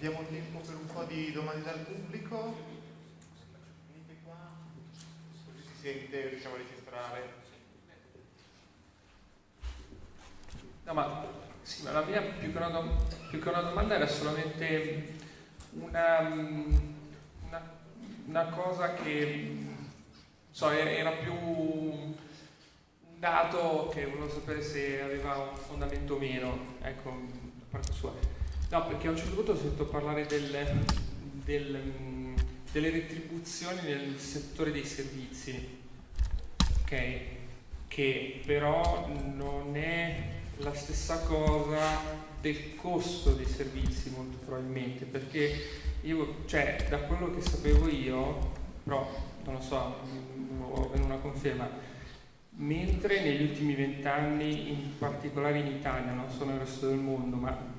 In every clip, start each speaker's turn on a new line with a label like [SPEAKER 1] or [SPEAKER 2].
[SPEAKER 1] abbiamo tempo per un po' di domande dal pubblico. Così si sente, riusciamo a registrare.
[SPEAKER 2] No, ma, sì, ma la mia più che, una, più che una domanda era solamente una, una, una cosa che so, era più un dato che volevo sapere se aveva un fondamento o meno, ecco, da parte sua. No, perché a un certo punto ho sentito parlare del, del, delle retribuzioni nel settore dei servizi, ok? Che però non è la stessa cosa del costo dei servizi molto probabilmente perché io, cioè da quello che sapevo io però non lo so ho una conferma mentre negli ultimi vent'anni in particolare in Italia non solo nel resto del mondo ma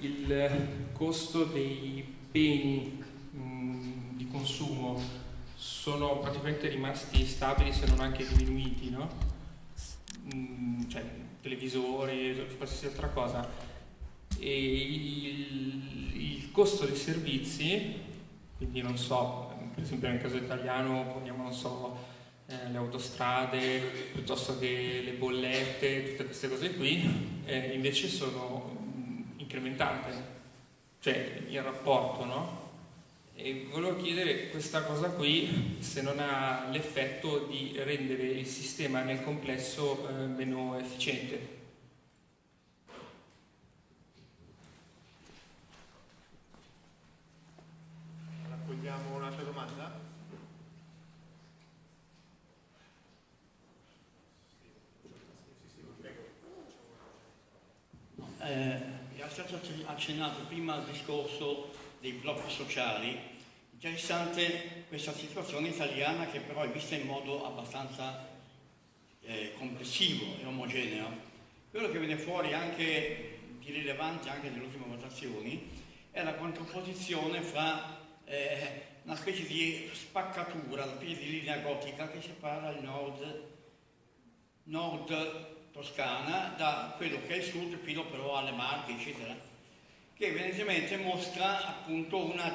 [SPEAKER 2] il costo dei beni mh, di consumo sono praticamente rimasti stabili se non anche diminuiti no? cioè televisori, qualsiasi altra cosa. E il, il costo dei servizi, quindi non so, per esempio nel caso italiano poniamo, non so, eh, le autostrade piuttosto che le bollette, tutte queste cose qui, eh, invece sono incrementate, cioè il rapporto, no? E volevo chiedere questa cosa qui se non ha l'effetto di rendere il sistema nel complesso eh, meno efficiente.
[SPEAKER 1] Raccogliamo un'altra domanda?
[SPEAKER 3] Eh, è stato accennato prima al discorso dei blocchi sociali Interessante questa situazione italiana che però è vista in modo abbastanza eh, complessivo e omogeneo. Quello che viene fuori anche di rilevante anche nelle ultime votazioni è la contrapposizione fra eh, una specie di spaccatura, una specie di linea gotica che separa il nord, nord Toscana da quello che è il sud fino però alle Marche, eccetera, che evidentemente mostra appunto una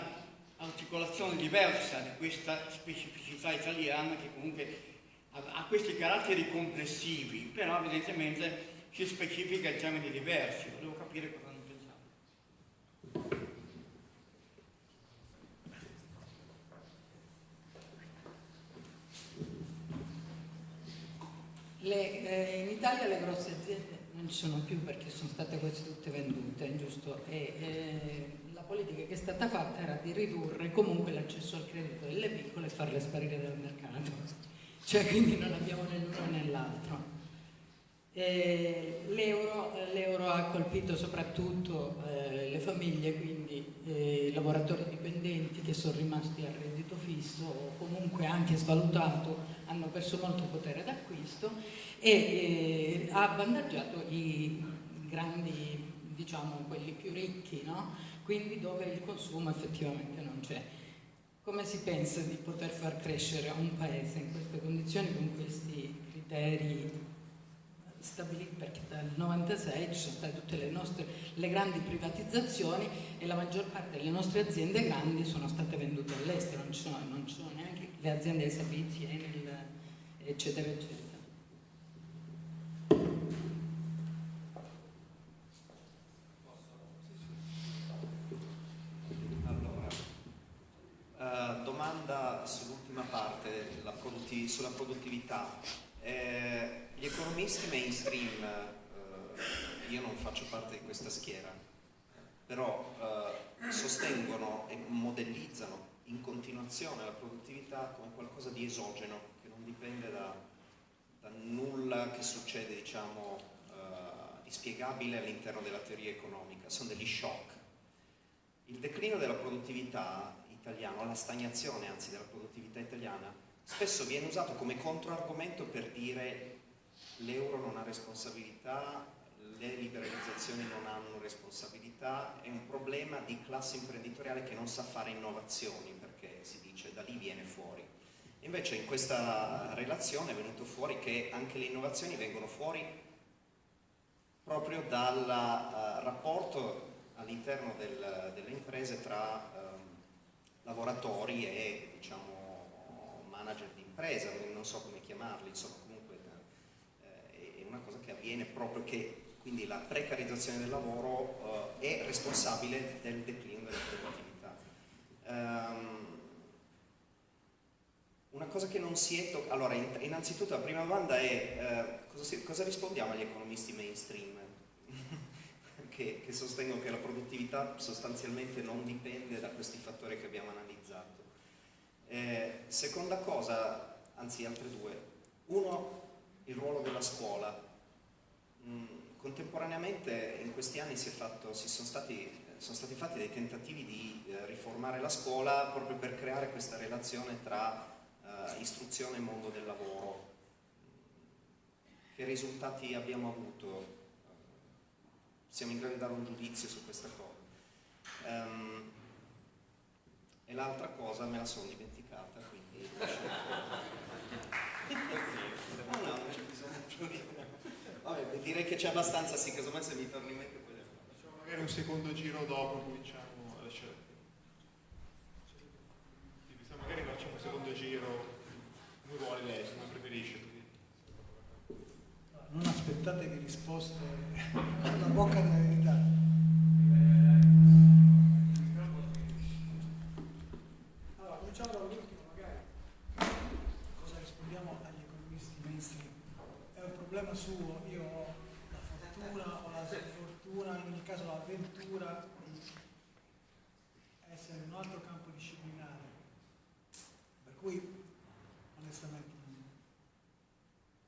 [SPEAKER 3] articolazione diversa di questa specificità italiana che comunque ha, questi caratteri complessivi, però evidentemente si specifica in termini diversi. Volevo capire cosa ne pensate.
[SPEAKER 4] Le, eh, in Italia le grosse aziende non ci sono più perché sono state quasi tutte vendute, giusto? E, eh, politica che è stata fatta era di ridurre comunque l'accesso al credito delle piccole e farle sparire dal mercato. Cioè quindi non abbiamo né l'uno né l'altro. L'euro ha colpito soprattutto eh, le famiglie, quindi eh, lavoratori dipendenti che sono rimasti a reddito fisso o comunque anche svalutato, hanno perso molto potere d'acquisto e eh, ha avvantaggiato i grandi, diciamo, quelli più ricchi, no? quindi dove il consumo effettivamente non c'è. Come si pensa di poter far crescere un paese in queste condizioni con questi criteri stabiliti perché dal 96 ci sono state tutte le nostre le grandi privatizzazioni e la maggior parte delle nostre aziende grandi sono state vendute all'estero, non ci sono, non ci sono neanche le aziende dei servizi, Enel, eccetera eccetera.
[SPEAKER 5] domanda sull'ultima parte, produttiv sulla produttività. Eh, gli economisti mainstream, eh, io non faccio parte di questa schiera, però eh, sostengono e modellizzano in continuazione la produttività come qualcosa di esogeno, dipende da, da nulla che succede, diciamo, eh, spiegabile all'interno della teoria economica, sono degli shock. Il declino della produttività italiano, la stagnazione anzi della produttività italiana, spesso viene usato come controargomento per dire l'euro non ha responsabilità, le liberalizzazioni non hanno responsabilità, è un problema di classe imprenditoriale che non sa fare innovazioni perché si dice da lì viene fuori. Invece in questa relazione è venuto fuori che anche le innovazioni vengono fuori proprio dal uh, rapporto all'interno del, delle imprese tra ehm, lavoratori e diciamo, manager di impresa, non so come chiamarli, insomma comunque eh, è una cosa che avviene proprio che quindi la precarizzazione del lavoro eh, è responsabile del declino della produttività. Um, una cosa che non si è toccata, allora innanzitutto la prima domanda è eh, cosa, si, cosa, rispondiamo agli economisti mainstream che, che, sostengono che la produttività sostanzialmente non dipende da questi fattori che abbiamo analizzato. Eh, seconda cosa, anzi altre due, uno il ruolo della scuola. Mm, contemporaneamente in questi anni si, fatto, si sono, stati, sono, stati, fatti dei tentativi di eh, riformare la scuola proprio per creare questa relazione tra eh, istruzione e mondo del lavoro. Che risultati abbiamo avuto? Siamo in grado di dare un giudizio su questa cosa. Um, e l'altra cosa me la sono dimenticata, quindi... no, no, non c'è bisogno. Vabbè, direi che c'è abbastanza, sì, casomai se mi torni in mente poi
[SPEAKER 1] Facciamo magari un secondo giro dopo, cominciamo a lasciare. Magari facciamo un secondo giro, come vuole lei, come preferisce.
[SPEAKER 6] Non aspettatevi risposte alla bocca della verità. Allora, cominciamo dall'ultimo magari. Cosa rispondiamo agli economisti mainstream? È un problema suo, io ho la fortuna o la sfortuna, in ogni caso l'avventura di essere in un altro campo disciplinare. Per cui, onestamente,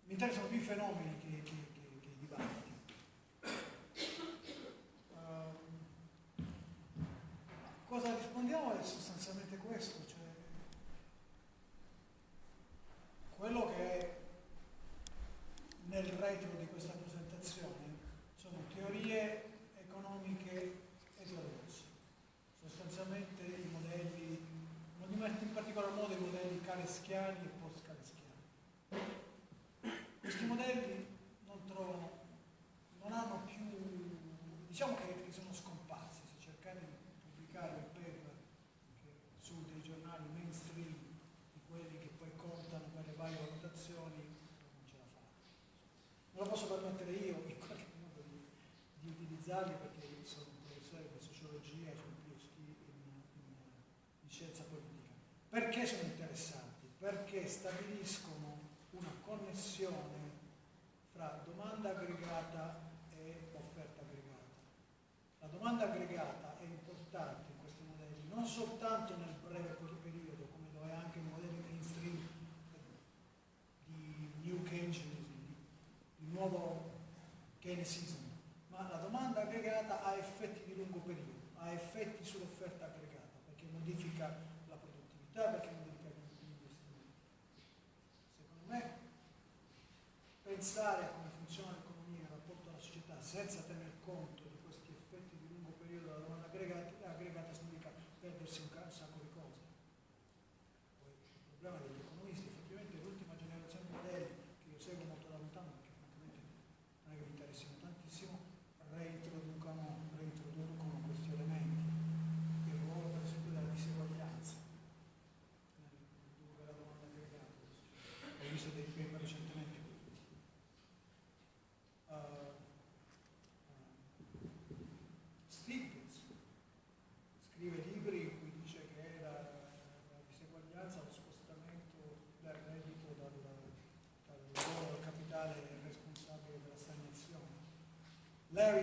[SPEAKER 6] mi interessano più i fenomeni che, che, che, che i dibattiti. Uh, cosa rispondiamo è sostanzialmente questo, cioè quello che è nel retro di questa presentazione sono teorie economiche eterodosse, sostanzialmente i modelli, in particolar modo i modelli caleschiani e post-caleschiani. Questi modelli non trovano, non hanno più, diciamo che, che sono scomparsi, se cercate di pubblicare un paper che, su dei giornali mainstream, di quelli che poi contano per le varie valutazioni, non ce la fate. Non lo posso permettere io in qualche modo di, di utilizzarli perché sono un professore di sociologia e sono un PhD in, in, in scienza politica. Perché sono interessanti? Perché stabiliscono una connessione fra domanda aggregata e offerta aggregata. La domanda aggregata è importante in questi modelli, non soltanto nel breve periodo, come lo è anche nei modelli mainstream di New Keynesianism, di nuovo Keynesism, ma la domanda aggregata ha effetti di lungo periodo, ha effetti sull'offerta aggregata, perché modifica la produttività, perché modifica gli investimenti. Secondo me, pensare a come funziona l'economia in rapporto alla società senza tener conto di questi effetti di lungo periodo della domanda aggregata, aggregata significa perdersi un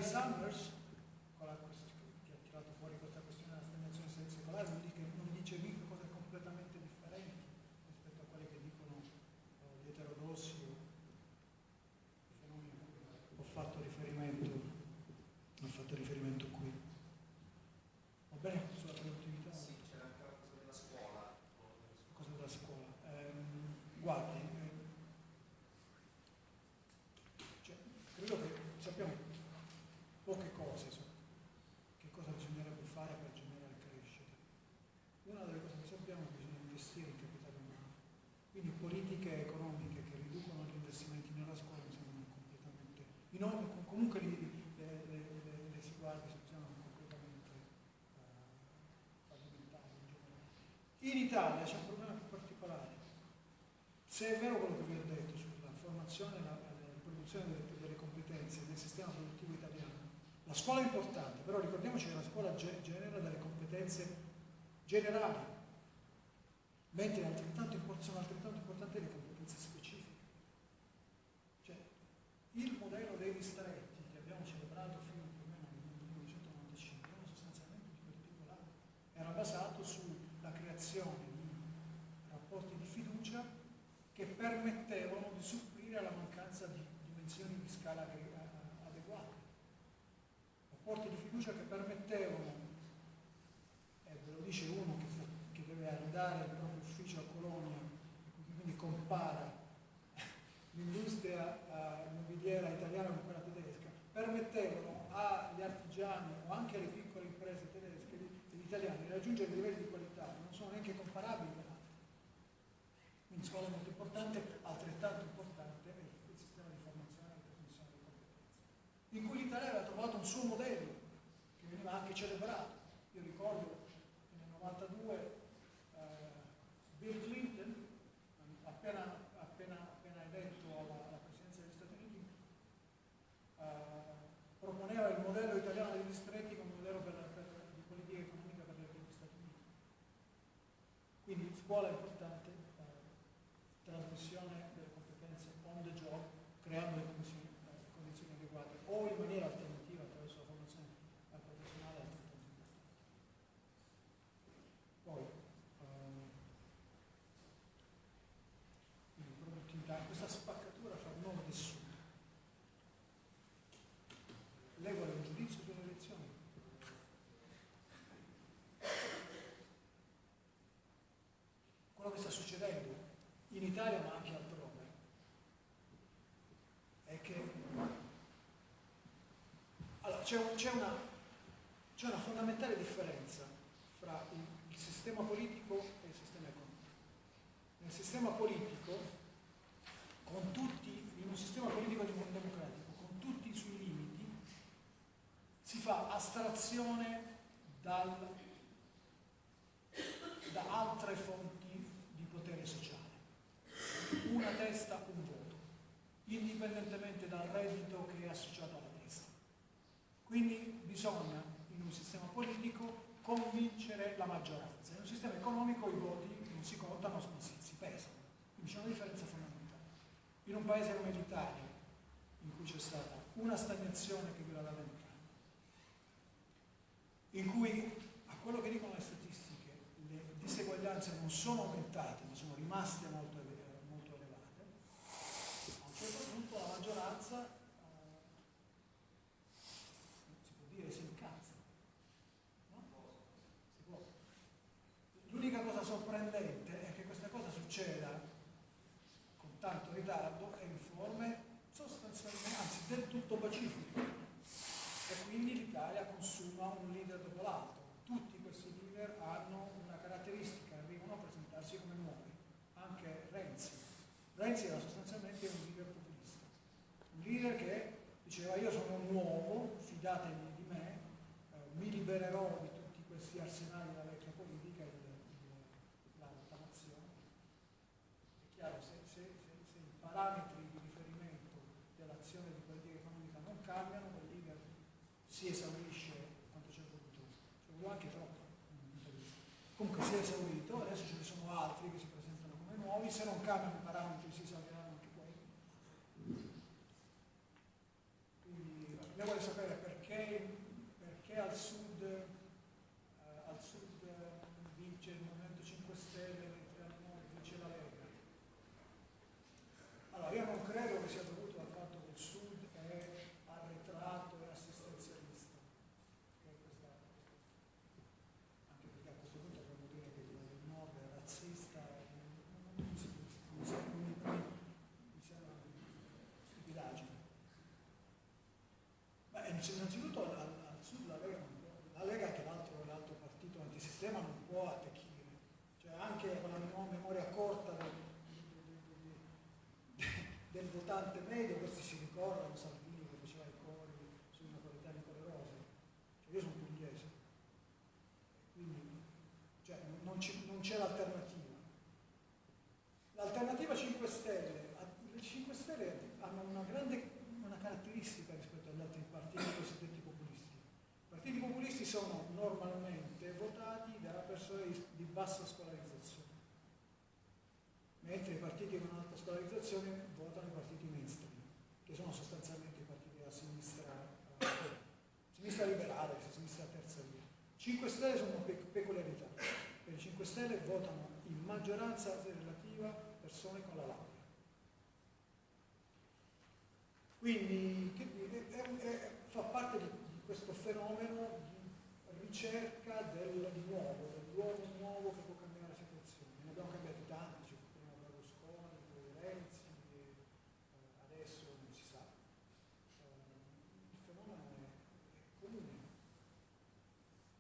[SPEAKER 6] son non, comunque le, le, le, si guarda sono completamente uh, fallimentari. In Italia c'è un problema più particolare. Se è vero quello che vi ho detto sulla formazione e la, la, produzione delle, delle competenze nel sistema produttivo italiano, la scuola è importante, però ricordiamoci che la scuola genera delle competenze generali, mentre altrettanto sono altrettanto importanti le competenze distretti che abbiamo celebrato fino più o meno nel 1995 era sostanzialmente di quel tipo là. Era basato sulla creazione di rapporti di fiducia che permettevano di supplire alla mancanza di dimensioni di scala adeguate. Rapporti di fiducia che permettevano, e ve lo dice uno che, che deve andare il proprio ufficio a Colonia, quindi compara l'industria immobiliera italiana con quella permettevano agli artigiani o anche alle piccole imprese tedesche e italiane di raggiungere livelli di qualità che non sono neanche comparabili con altri. Quindi scuola molto importante, altrettanto importante è il sistema di formazione e di trasmissione delle competenze, in cui l'Italia aveva trovato un suo modello che veniva anche celebrato. Io ricordo che nel 92 eh, Bill Clinton, appena, appena, appena eletto alla, alla, presidenza degli Stati Uniti, eh, proponeva il modello italiano dei distretti come modello per, per, di politica economica per gli Stati Uniti. Quindi scuola è importante, eh, trasmissione delle competenze on the job, creando le condizioni, le condizioni adeguate o in maniera alternativa attraverso la formazione professionale altrettanto importante. Poi, eh, quindi produttività, questa spaccatura fra nord e sud. Lei vuole un giudizio sulle elezioni? Quello che sta succedendo in Italia ma anche altrove è che allora, c'è, un, una, una, fondamentale differenza fra il, il sistema politico e il sistema economico. Nel sistema politico, con tutti, in un sistema politico democratico, con tutti i suoi limiti, si fa astrazione dal, da altre fonti di potere sociale. Una testa, un voto, indipendentemente dal reddito che è associato alla testa. Quindi bisogna, in un sistema politico, convincere la maggioranza. In un sistema economico i voti non si contano, si, si pesano. Quindi c'è una differenza fondamentale. In un paese come l'Italia, in cui c'è stata una stagnazione che dura da vent'anni, in cui, a quello che dicono le statistiche, le diseguaglianze non sono aumentate, ma sono rimaste molto, elevate, a un certo punto la maggioranza, eh, si può dire, si incazza. No? Si può. L'unica cosa sorprendente è che questa cosa succeda con tanto ritardo e in forme sostanzialmente, anzi del tutto pacifiche e quindi l'Italia consuma un leader dopo l'altro. Tutti questi leader hanno una caratteristica, arrivano a presentarsi come nuovi, anche Renzi. Renzi era sostanzialmente un leader populista, un leader che diceva io sono nuovo, fidatevi di me, eh, mi libererò di tutti questi arsenali della vecchia politica e della rottamazione. È chiaro, se, se, se, se i parametri di riferimento dell'azione di politica economica non cambiano, quel leader si esaurisce quanto c'è voluto, c'è voluto anche troppo. Comunque si è esaurito, adesso ce ne sono altri che si presentano come nuovi, se non cambiano i parametri si esauriranno anche quelli. Quindi lei vuole sapere perché, perché al sud, eh, al sud eh, vince il Movimento 5 Stelle mentre al nord vince la Lega. Allora io non credo che sia dovuto al fatto che il sud è arretrato e assistenzialista. Che questa, anche perché a questo punto dobbiamo dire che il nord è razzista, non, non si, non si, mi, mi sembra una stupidaggine. Beh, innanzitutto al, al, sud la Lega, la Lega che l'altro, l'altro partito antisistema non può attecchire, cioè anche con la memoria corta del, del, del votante medio, questi si ricordano Salvini che faceva i cori sui napoletani poderosi, cioè io sono pugliese, quindi cioè, non c'è l'alternativa sono normalmente votati da persone di, di bassa scolarizzazione, mentre i partiti con alta scolarizzazione votano i partiti mainstream, che sono sostanzialmente i partiti della sinistra, sinistra liberale, sinistra terza via. 5 Stelle sono una pe- peculiarità, per i 5 Stelle votano in maggioranza relativa persone con la laurea. Quindi che dire, è- è- fa parte di, di questo fenomeno di ricerca del nuovo, dell'uomo nuovo che può cambiare la situazione. Ne abbiamo cambiati tanti, cioè, prima Berlusconi, poi Renzi, e, eh, adesso non si sa. Eh, il fenomeno è, è comune,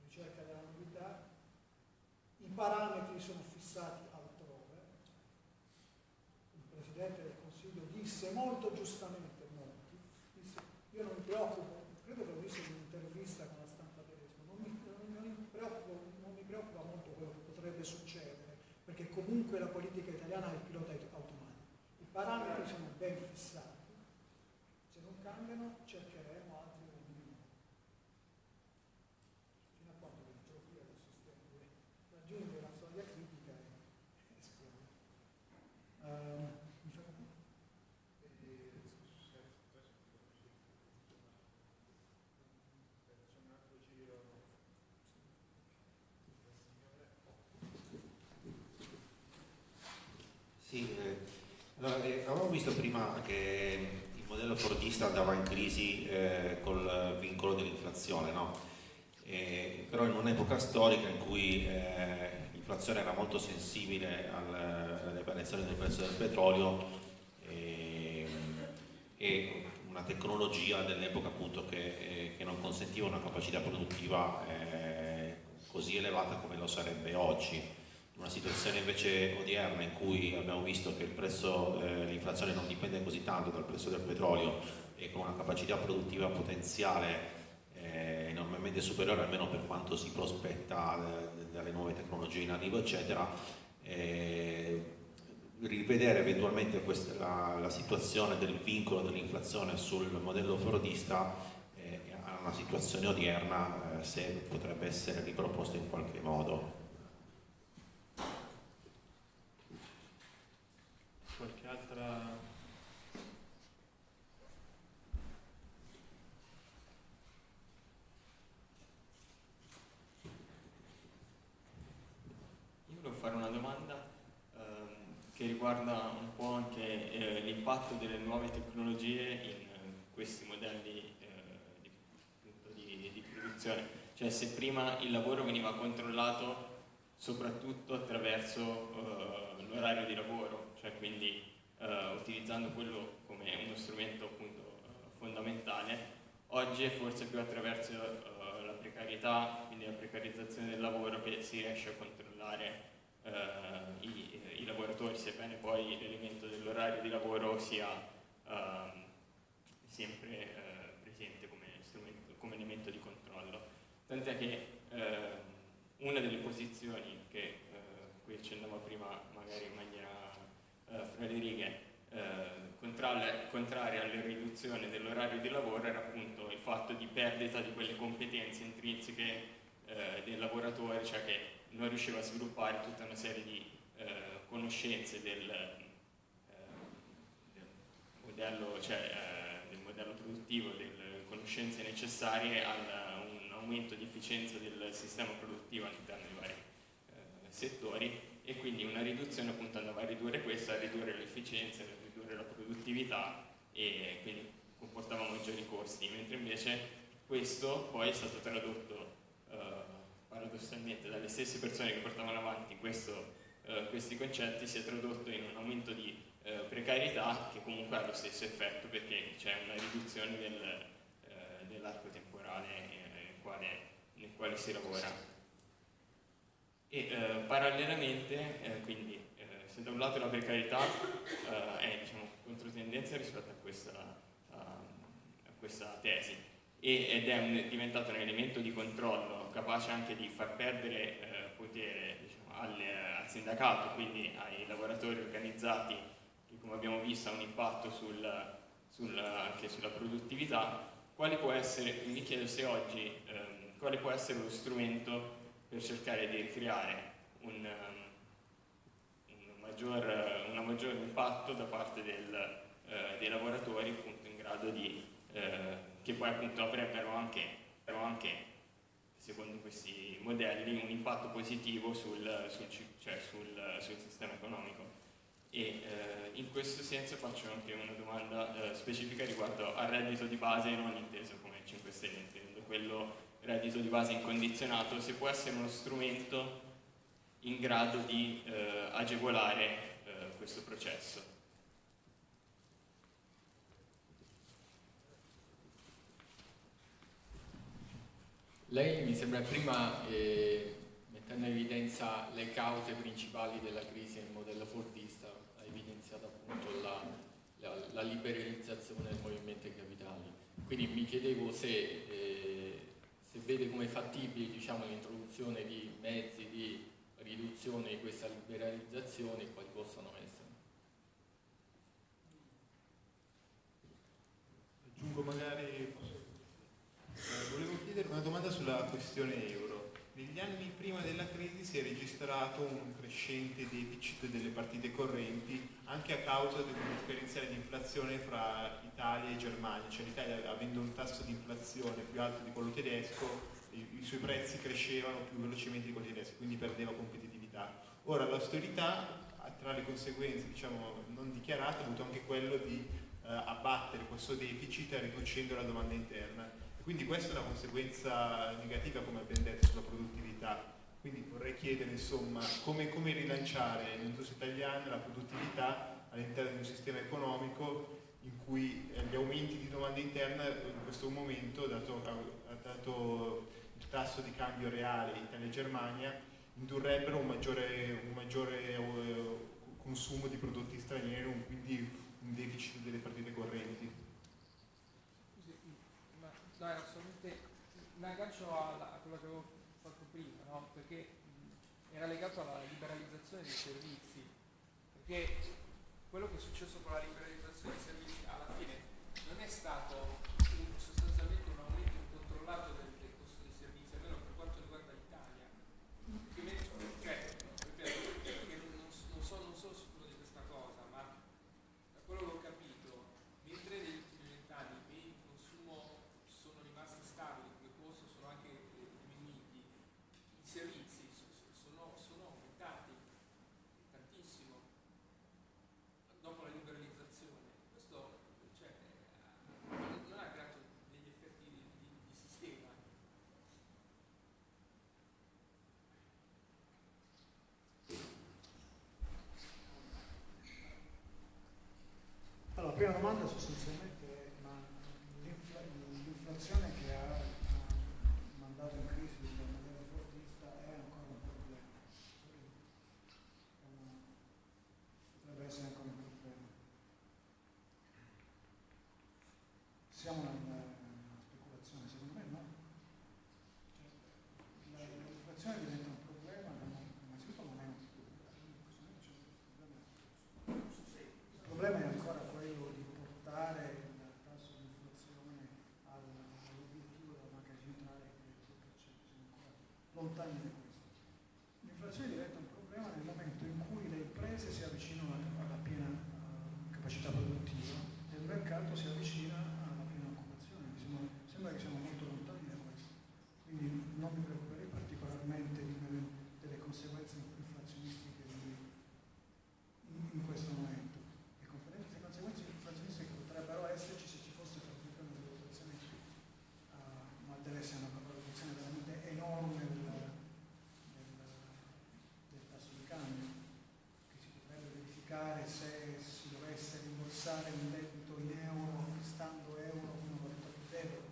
[SPEAKER 6] ricerca della novità, i parametri sono fissati altrove. Il Presidente del Consiglio disse molto giustamente, molti, disse, io non mi preoccupo, credo che l'ho visto in un'intervista con la stampa tedesca, non mi, non mi preoccupo, non mi preoccupa molto quello che potrebbe succedere, perché comunque la politica italiana ha il pilota automatico. I parametri sono ben fissati, se non cambiano cercheremo altri uomini. Fino a quando l'itrofia del sistema deve raggiungere la soglia critica e esplode. Ehm, mi fermo?
[SPEAKER 7] Sì, eh, allora, eh, avevamo visto prima che il modello fordista andava in crisi eh, col vincolo dell'inflazione, no? Eh, però in un'epoca storica in cui eh, l'inflazione era molto sensibile al- alle variazioni del prezzo del petrolio eh, e una tecnologia dell'epoca appunto che, eh, che non consentiva una capacità produttiva eh, così elevata come lo sarebbe oggi una situazione invece odierna in cui abbiamo visto che eh, l'inflazione non dipende così tanto dal prezzo del petrolio e con una capacità produttiva potenziale eh, enormemente superiore almeno per quanto si prospetta eh, dalle nuove tecnologie in arrivo eccetera eh, rivedere eventualmente questa, la, la situazione del vincolo dell'inflazione sul modello fordista eh, a una situazione odierna eh, se potrebbe essere riproposto in qualche modo
[SPEAKER 2] Qualche altra...
[SPEAKER 8] Io volevo fare una domanda ehm, che riguarda un po' anche eh, l'impatto delle nuove tecnologie in eh, questi modelli eh, di, di- di produzione. Cioè se prima il lavoro veniva controllato soprattutto attraverso eh, l'orario di lavoro, cioè quindi eh, utilizzando quello come uno strumento appunto eh, fondamentale, oggi è forse più attraverso la precarietà, quindi la precarizzazione del lavoro che si riesce a controllare i, i lavoratori, sebbene poi l'elemento dell'orario di lavoro sia ehm, sempre eh, presente come, come elemento di controllo. Tant'è che ehm, una delle posizioni che eh, qui accennava prima magari in maniera eh, fra le righe eh, contraria alla riduzione dell'orario di lavoro era appunto il fatto di perdita di quelle competenze intrinseche eh, del lavoratore, cioè che non riusciva a sviluppare tutta una serie di eh, conoscenze del, eh, del modello, cioè, eh, del modello produttivo, delle conoscenze necessarie a un aumento di efficienza del sistema produttivo all'interno dei vari eh, settori e quindi una riduzione appunto andava a ridurre questo, a ridurre l'efficienza, a ridurre la produttività e quindi comportava maggiori costi, mentre invece questo poi è stato tradotto eh, paradossalmente dalle stesse persone che portavano avanti questo, eh, questi concetti, si è tradotto in un aumento di eh, precarietà che comunque ha lo stesso effetto perché c'è una riduzione del, eh, dell'arco temporale eh, nel quale, nel quale si lavora. E eh, parallelamente, eh, quindi, se da un lato la precarietà è diciamo, controtendenza rispetto a questa, a, a questa tesi ed è un- diventato un elemento di controllo capace anche di far perdere eh, potere diciamo, alle- al sindacato, quindi ai lavoratori organizzati, che come abbiamo visto ha un impatto sul- sul- anche sulla produttività, quale può essere, mi chiedo se oggi, ehm, quale può essere lo strumento per cercare di ricreare un, um, un maggior, un maggior impatto da parte del, uh, dei lavoratori appunto in grado di, uh, che poi appunto avrebbero anche, anche, secondo questi modelli, un impatto positivo sul, sul, cioè sul, sul sistema economico. E eh, in questo senso faccio anche una domanda eh, specifica riguardo al reddito di base non inteso come 5 Stelle, intendo quello reddito di base incondizionato, se può essere uno strumento in grado di eh, agevolare eh, questo processo.
[SPEAKER 9] Lei mi sembra prima eh, mettendo in evidenza le cause principali della crisi nel modello fordista, ha evidenziato appunto la, la, la liberalizzazione del movimento dei capitali. Quindi mi chiedevo se eh, se vede come fattibile diciamo, l'introduzione di mezzi di riduzione di questa liberalizzazione quali possano essere.
[SPEAKER 1] Aggiungo magari, eh, volevo chiedere una domanda sulla questione euro. Negli anni prima della crisi si è registrato un crescente deficit delle partite correnti anche a causa un differenziale di inflazione fra Italia e Germania, cioè l'Italia avendo un tasso di inflazione più alto di quello tedesco, i, suoi prezzi crescevano più velocemente di quelli tedeschi, quindi perdeva competitività. Ora l'austerità, tra le conseguenze diciamo, non dichiarate, ha avuto anche quello di eh, abbattere questo deficit riducendo la domanda interna quindi questa è una conseguenza negativa, come abbiamo detto, sulla produttività. Quindi vorrei chiedere insomma come, come rilanciare l'industria italiana, la produttività all'interno di un sistema economico in cui gli aumenti di domanda interna in questo momento, dato, dato il tasso di cambio reale Italia e Germania, indurrebbero un maggiore, un maggiore eh, consumo di prodotti stranieri, quindi un deficit delle partite correnti.
[SPEAKER 9] No, era solamente un aggancio a, quello che avevo fatto prima, no? perché mh, era legato alla liberalizzazione dei servizi, perché quello che è successo con la liberalizzazione dei servizi alla fine non è stato un, sostanzialmente un aumento incontrollato del, del costo dei servizi, almeno per quanto riguarda l'Italia. Cioè, ripeto, che non, non, so, non sono sicuro di questa cosa, ma da quello che ho capito, mentre negli ultimi vent'anni i consumo sono rimasti stabili, come costo sono anche diminuiti, i servizi sono, sono aumentati tantissimo dopo la liberalizzazione. Questo cioè, non ha creato degli effetti di, di, di sistema.
[SPEAKER 6] Allora, la prima domanda sostanzialmente è ma l'inflazione che ha mandato in crisi il modello fortista è ancora un problema. Potrebbe essere ancora un problema. Siamo nella speculazione, secondo me no. Cioè, l'inflazione diventa un problema, innanzitutto non è un problema. Il problema è ancora quello di portare il tasso di inflazione all'obiettivo della banca centrale che è il 2%, siamo ancora lontani da questo. L'inflazione diventa un problema nel momento in cui le imprese si avvicinano alla piena capacità produttiva e il mercato si avvicina alla piena occupazione. Siamo, sembra che siamo molto lontani da questo. Quindi non mi preoccuperei particolarmente delle conseguenze inflazionistiche in, in questo momento le conseguenze inflazionistiche potrebbero esserci se ci fosse per esempio una valutazione, uh, ma deve essere una valutazione veramente enorme del, del, del, tasso di cambio, che si potrebbe verificare se si dovesse rimborsare un debito in euro, acquistando euro con una valuta più debole.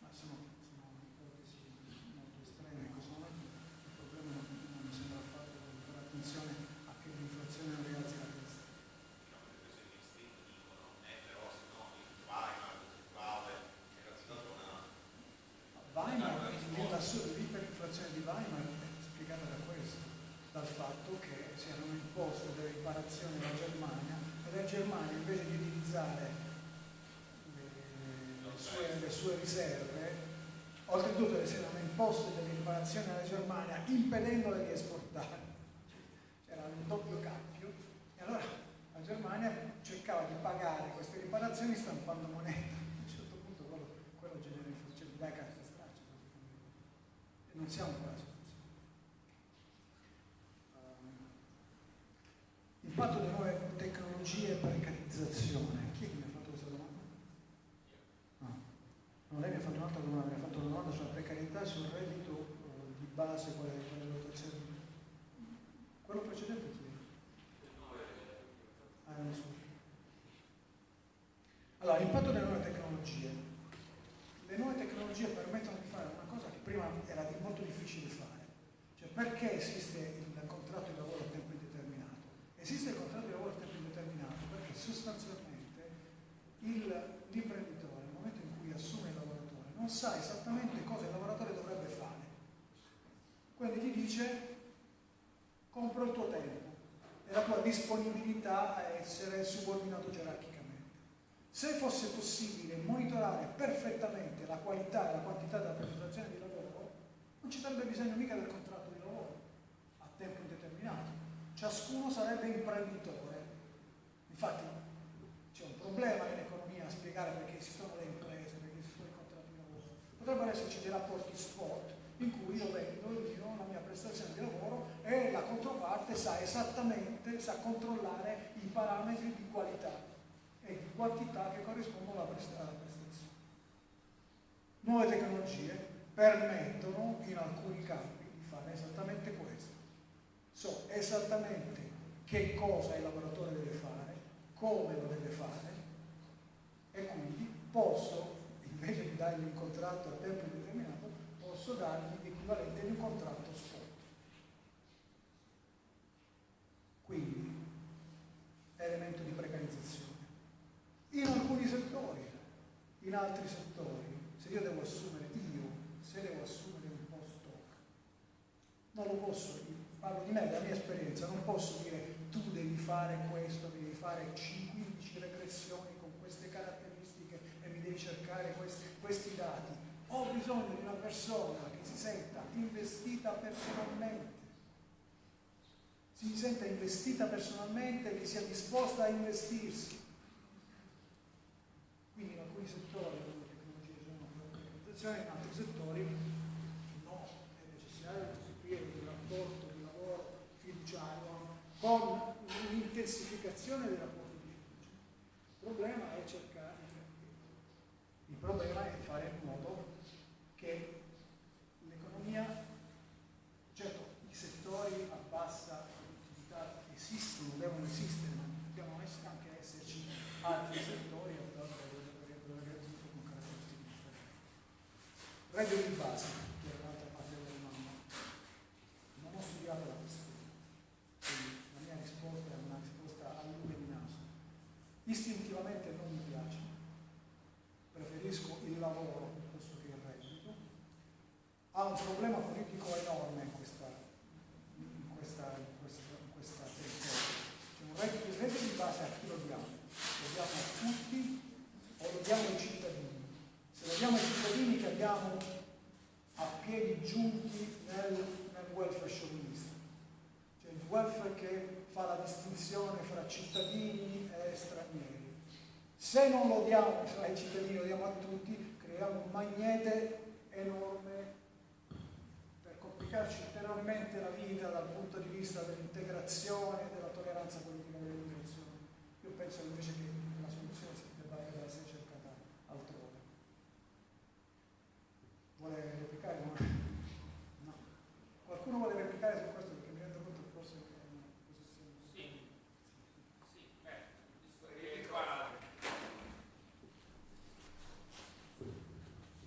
[SPEAKER 6] Ma sono, sono ipotesi molto estreme in questo momento. Il problema non, non mi sembra affatto fare attenzione a che l'inflazione non rialzi la testa. Weimar, l'iperinflazione di Weimar è spiegata da questo, dal fatto che si erano imposte delle riparazioni alla Germania e la Germania invece di utilizzare le, sue, riserve Oltretutto le hanno imposto delle riparazioni alla Germania impedendole di esportare. C'era un doppio cappio e allora la Germania cercava di pagare queste riparazioni stampando moneta. A un certo punto quello, quello genera inflazione, dai carta straccia. E non siamo in quella situazione. Um, impatto delle nuove tecnologie e precarizzazione. Chi è che mi ha fatto questa domanda? No. no lei mi ha fatto un'altra domanda, mi ha fatto una domanda precarietà, sul reddito uh, di base, quale, quale rotazione. Quello precedente chi è? Ah, nessuno. Allora, l'impatto delle nuove tecnologie. Le nuove tecnologie permettono di fare una cosa che prima era molto difficile fare. Cioè, perché esiste il contratto di lavoro a tempo indeterminato? Esiste il contratto di lavoro a tempo indeterminato perché sostanzialmente l'imprenditore, nel momento in cui assume il lavoratore, non sa esattamente cosa il lavoratore dovrebbe fare. Quindi ti dice compro il tuo tempo e la tua disponibilità a essere subordinato gerarchicamente. Se fosse possibile monitorare perfettamente la qualità e la quantità della prestazione di lavoro, non ci sarebbe bisogno mica del contratto di lavoro a tempo indeterminato. Ciascuno sarebbe imprenditore. Infatti c'è un problema in economia a spiegare perché esistono le imprese, perché esistono i contratti di lavoro. Potrebbero esserci dei rapporti spot in cui io vendo io la mia prestazione di lavoro e la controparte sa esattamente, sa controllare i parametri di qualità e di quantità che corrispondono alla prestazione. Nuove tecnologie permettono in alcuni campi di fare esattamente questo. So esattamente che cosa il lavoratore deve fare, come lo deve fare e quindi posso, invece di dargli un contratto a tempo indeterminato, posso dargli l'equivalente di un contratto spot. Quindi, elemento di precarizzazione. In alcuni settori, in altri settori, se io devo assumere io, se devo assumere un post hoc, non lo posso, parlo di me, della mia esperienza, non posso dire tu devi fare questo, devi fare 15 regressioni con queste caratteristiche e mi devi cercare questi, questi dati. Ho bisogno di una persona che si senta investita personalmente, si senta investita personalmente che sia disposta a investirsi. Quindi in alcuni settori le tecnologie sono una organizzazione, in altri settori no, è necessario costituire un rapporto di lavoro fiduciario con un'intensificazione dei rapporti di fiducia. Il problema è cercare, il problema è fare in modo che l'economia, certo i settori a bassa produttività esistono, devono esistere, ma dobbiamo anche esserci altri settori dove avere tutto con caratteristiche differenti. Reggio di base, che è l'altra parte della domanda, non ho studiato la questione, quindi la mia risposta è una risposta a lume di naso. Istintivamente non mi piace, preferisco il lavoro piuttosto che il reddito, ha un problema politico enorme in questa, in questa, in questa, in questa territorio. Cioè un reddito, il reddito di base a chi lo diamo? Lo diamo a tutti o lo diamo ai cittadini? Se lo diamo ai cittadini cadiamo a piedi giunti nel, nel welfare chauvinista, cioè il welfare che fa la distinzione fra cittadini e stranieri. Non lo diamo ai cittadini, lo diamo a tutti, creiamo un magnete enorme per complicarci ulteriormente la vita dal punto di vista dell'integrazione e della tolleranza politica dell'immigrazione. Io penso invece che la soluzione si debba essere cercata altrove. Vuole replicare? No. Qualcuno vuole replicare su questo perché mi rendo conto che forse è una posizione.
[SPEAKER 2] Sì, sì, beh, qua.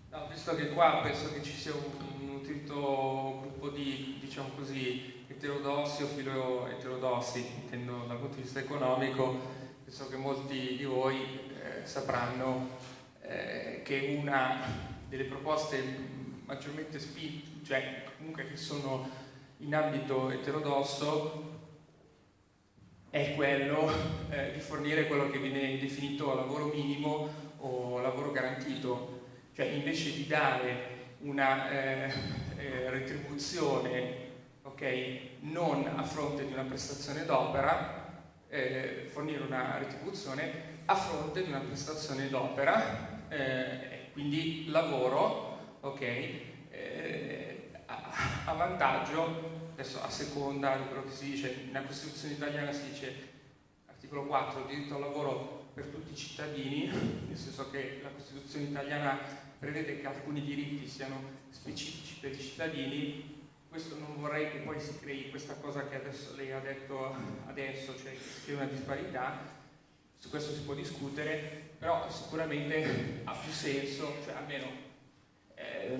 [SPEAKER 2] No, visto che qua penso che ci sia un nutrito gruppo di, diciamo così, eterodossi o filo eterodossi, intendo dal punto di vista economico, penso che molti di voi eh, sapranno eh, che una delle proposte maggiormente spinte, cioè comunque che sono in ambito eterodosso, è quello eh, di fornire quello che viene definito lavoro minimo o lavoro garantito, cioè invece di dare una eh, eh, retribuzione okay, non a fronte di una prestazione d'opera, eh, fornire una retribuzione a fronte di una prestazione d'opera, eh, quindi lavoro, ok, eh, a, a, vantaggio, adesso a seconda di quello che si dice, nella Costituzione italiana si dice, articolo 4, diritto al lavoro per tutti i cittadini, nel senso che la Costituzione italiana prevede che alcuni diritti siano specifici per i cittadini, questo non vorrei che poi si crei questa cosa che adesso lei ha detto adesso, cioè che si una disparità, su questo si può discutere, però sicuramente ha più senso, cioè almeno eh,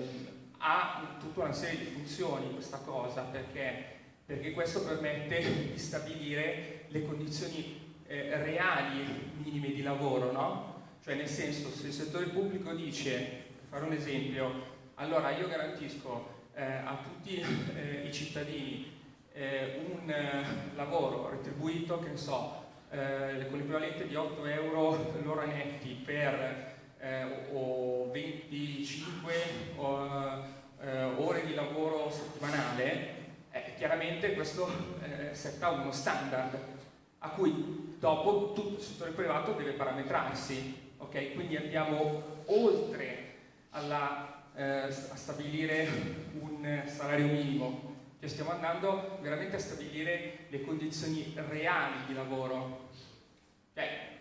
[SPEAKER 2] ha tutta una serie di funzioni questa cosa, perché, perché questo permette di stabilire le condizioni eh, reali minime di lavoro, no? Cioè nel senso, se il settore pubblico dice, fare un esempio, allora io garantisco eh, a tutti eh, i cittadini eh, un eh, lavoro retribuito, che ne so, eh, con l'equivalente di 8 euro l'ora netti per eh, o 25 o, eh, ore di lavoro settimanale, eh, chiaramente questo eh, setta uno standard a cui dopo tutto il settore privato deve parametrarsi. Okay? Quindi andiamo oltre alla, eh, a stabilire un salario minimo, cioè stiamo andando veramente a stabilire le condizioni reali di lavoro. Cioè,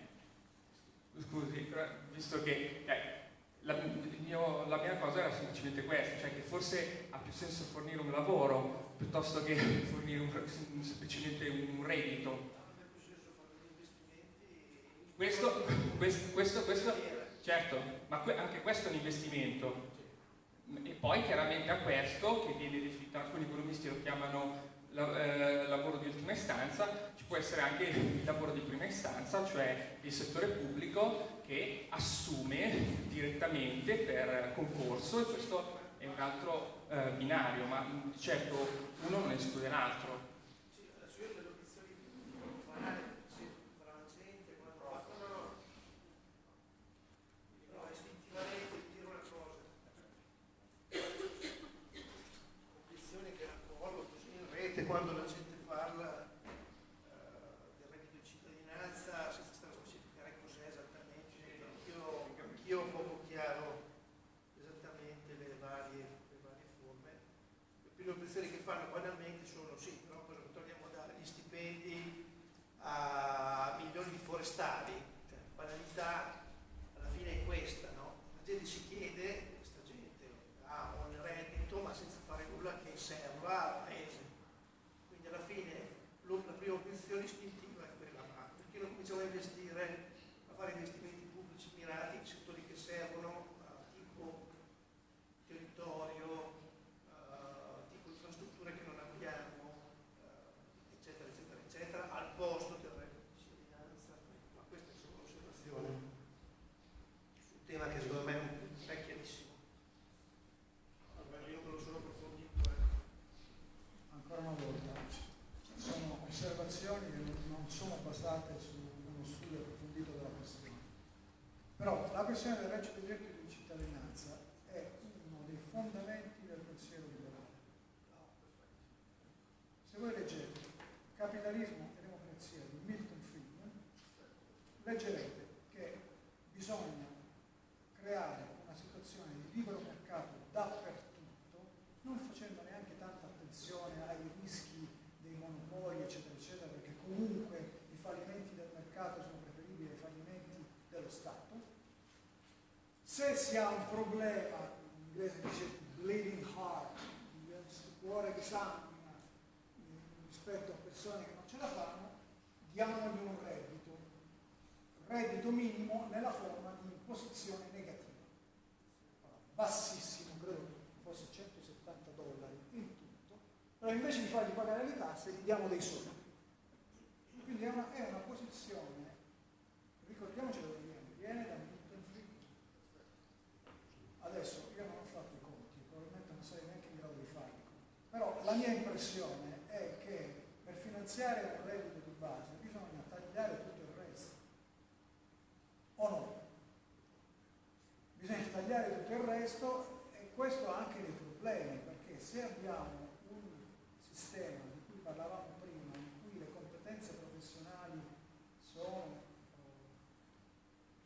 [SPEAKER 2] scusi, visto che cioè, la, mio, la, mia cosa era semplicemente questa, cioè che forse ha più senso fornire un lavoro piuttosto che fornire un, semplicemente un reddito. Questo, questo, questo, questo certo, ma que, anche questo è un investimento. E poi chiaramente a questo, che viene definito, alcuni economisti lo chiamano la, eh, lavoro di ultima istanza, ci può essere anche il lavoro di prima istanza, cioè il settore pubblico che assume direttamente per concorso e questo è un altro eh, binario, ma certo uno non esclude l'altro.
[SPEAKER 6] cuándo leggerete che bisogna creare una situazione di libero mercato dappertutto, non facendo neanche tanta attenzione ai rischi dei monopoli, eccetera, eccetera, perché comunque i fallimenti del mercato sono preferibili ai fallimenti dello Stato. Se si ha un problema, in inglese dice bleeding heart, cuore che sanguina rispetto a persone che non ce la fanno, diamogli un reddito, reddito minimo nella forma di imposizione negativa, bassissimo, credo fosse 170 dollari in però invece di fargli pagare le tasse gli diamo dei soldi. Quindi è una, è una posizione, ricordiamoci dove viene, viene da Adesso io non ho fatto i conti, probabilmente non sarei neanche in grado di farli, però la mia impressione è che per finanziare un reddito di base bisogna tagliare tutto il resto. O no? Bisogna tagliare tutto il resto e questo ha anche dei problemi, perché se abbiamo un sistema di cui parlavamo prima, in cui le competenze professionali sono,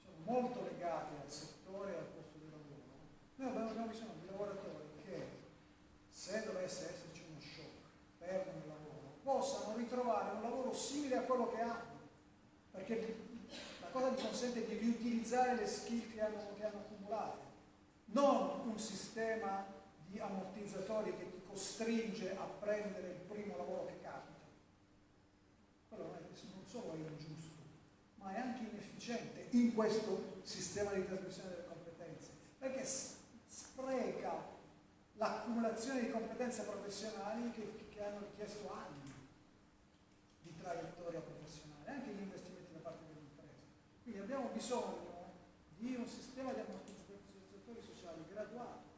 [SPEAKER 6] sono molto legate al settore e al posto di lavoro, noi abbiamo bisogno di lavoratori che, se dovesse esserci uno shock, perdono il lavoro, ritrovare un lavoro simile a quello che hanno, perché la cosa gli consente di riutilizzare le skill che hanno, che hanno accumulato non un sistema di ammortizzatori che ti costringe a prendere il primo lavoro che capita. Quello non, non solo è ingiusto, ma è anche inefficiente in questo sistema di trasmissione delle competenze, perché spreca l'accumulazione di competenze professionali che, che hanno richiesto anni di traiettoria professionale, anche gli investimenti da parte delle imprese. Quindi abbiamo bisogno di un sistema di ammortizzatori graduato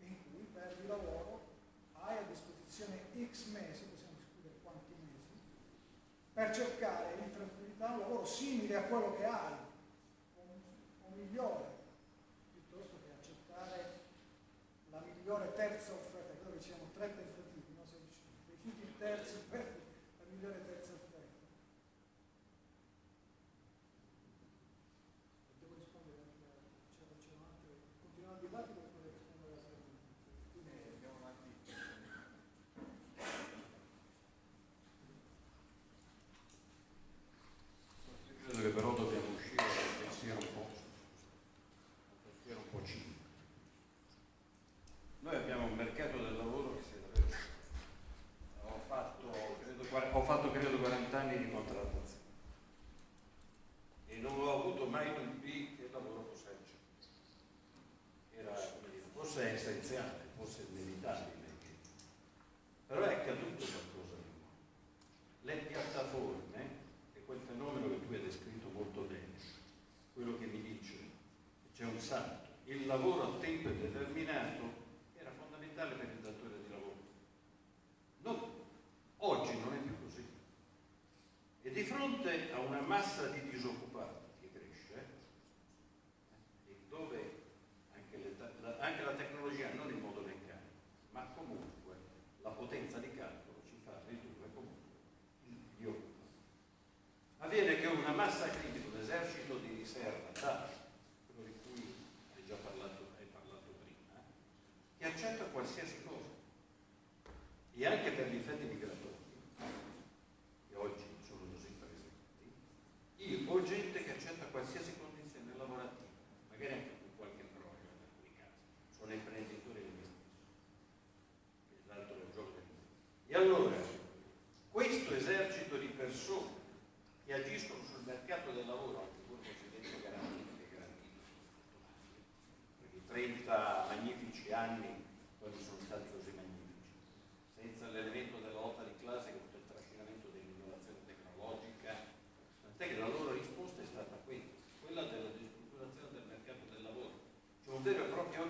[SPEAKER 6] in cui perdi lavoro, hai a disposizione x mesi, possiamo discutere quanti mesi, per cercare in tranquillità un lavoro simile a quello che hai, o migliore,
[SPEAKER 10] Noi abbiamo un mercato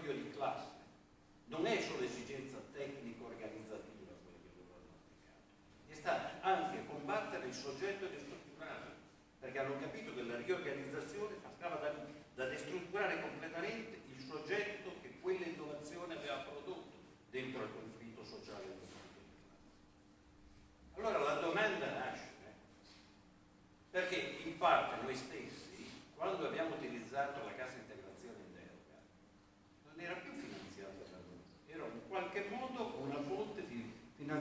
[SPEAKER 10] proprio di classe, non è solo esigenza tecnico-organizzativa quella che loro hanno è
[SPEAKER 6] stata anche combattere il soggetto destrutturale, perché hanno capito che la riorganizzazione passava da, da destrutturare completamente Ma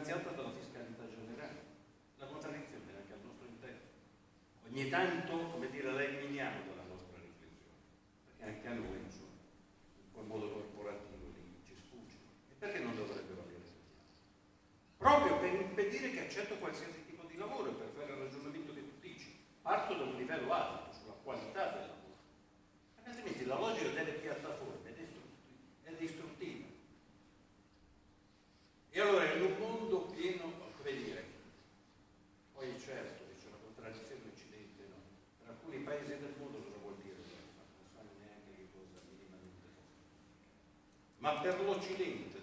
[SPEAKER 6] per l'Occidente,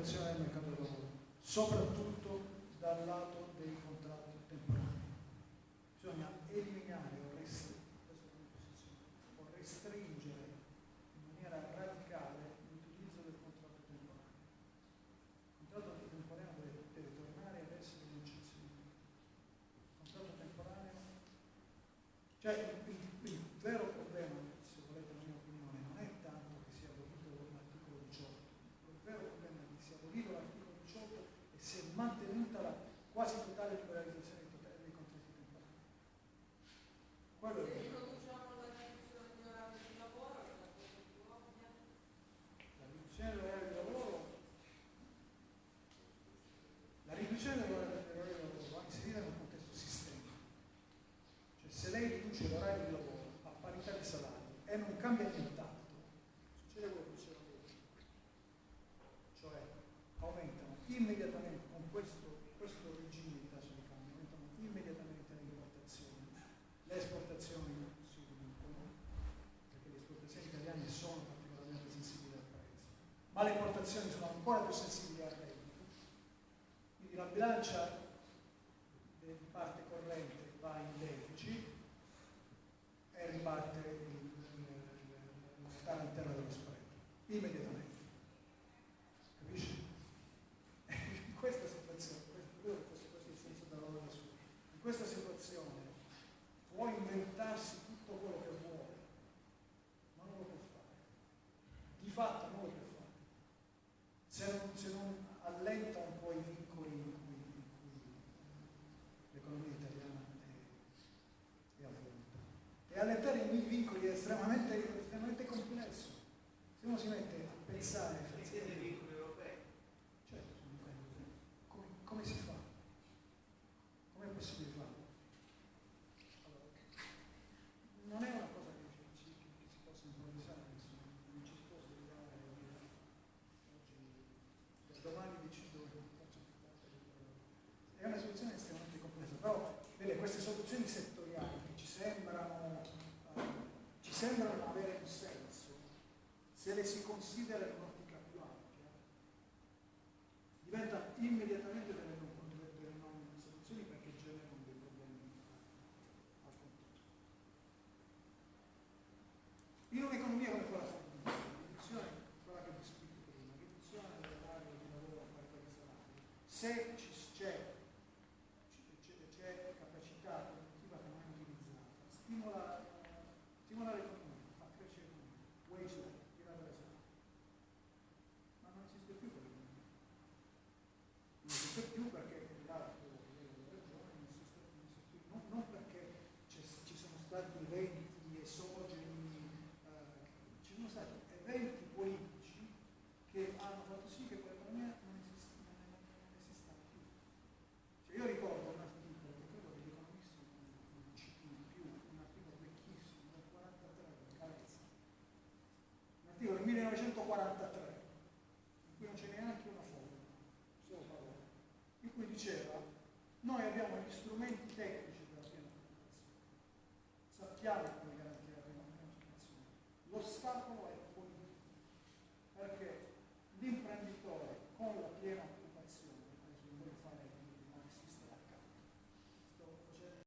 [SPEAKER 6] canzone del mercato del immediatamente con questo, questo regime di caso di cambio aumentano immediatamente le importazioni le esportazioni si riducono perché le esportazioni italiane sono particolarmente sensibili al prezzo ma le importazioni sono ancora più sensibili al reddito. Quindi la bilancia se le si considera in un'ottica più ampia, diventa immediatamente Evangelho do Guarantã.